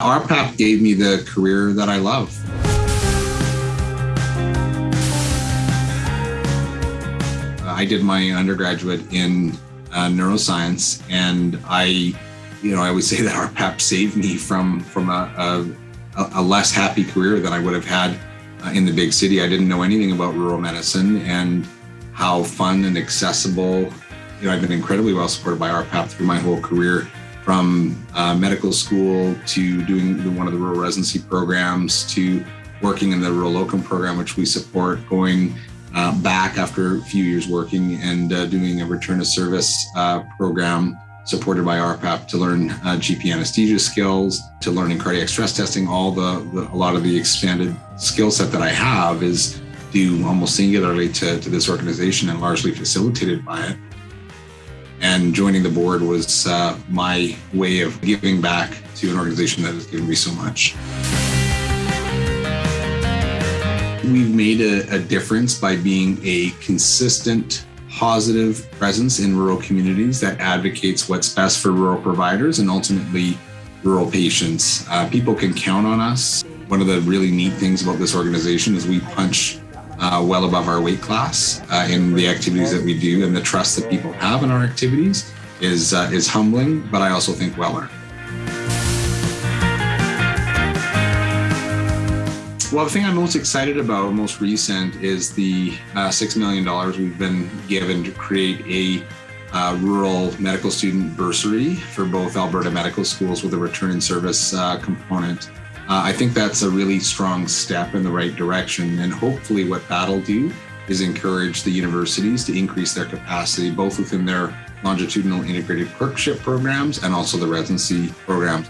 RPAP gave me the career that I love. I did my undergraduate in uh, neuroscience, and I, you know, I would say that RPAP saved me from from a, a, a less happy career than I would have had uh, in the big city. I didn't know anything about rural medicine and how fun and accessible. You know, I've been incredibly well supported by RPAP through my whole career, from uh, medical school to doing one of the rural residency programs to working in the rural locum program, which we support, going uh, back after a few years working and uh, doing a return to service uh, program supported by RPAP to learn uh, GP anesthesia skills, to learning cardiac stress testing. All the, the a lot of the expanded skill set that I have is due almost singularly to, to this organization and largely facilitated by it. And joining the board was uh, my way of giving back to an organization that has given me so much. We've made a, a difference by being a consistent positive presence in rural communities that advocates what's best for rural providers and ultimately rural patients. Uh, people can count on us. One of the really neat things about this organization is we punch uh, well above our weight class uh, in the activities that we do, and the trust that people have in our activities is uh, is humbling, but I also think well earned. Well, the thing I'm most excited about, most recent, is the uh, $6 million we've been given to create a uh, rural medical student bursary for both Alberta medical schools with a return in service uh, component. Uh, I think that's a really strong step in the right direction. And hopefully, what that'll do is encourage the universities to increase their capacity, both within their longitudinal integrated clerkship programs and also the residency programs.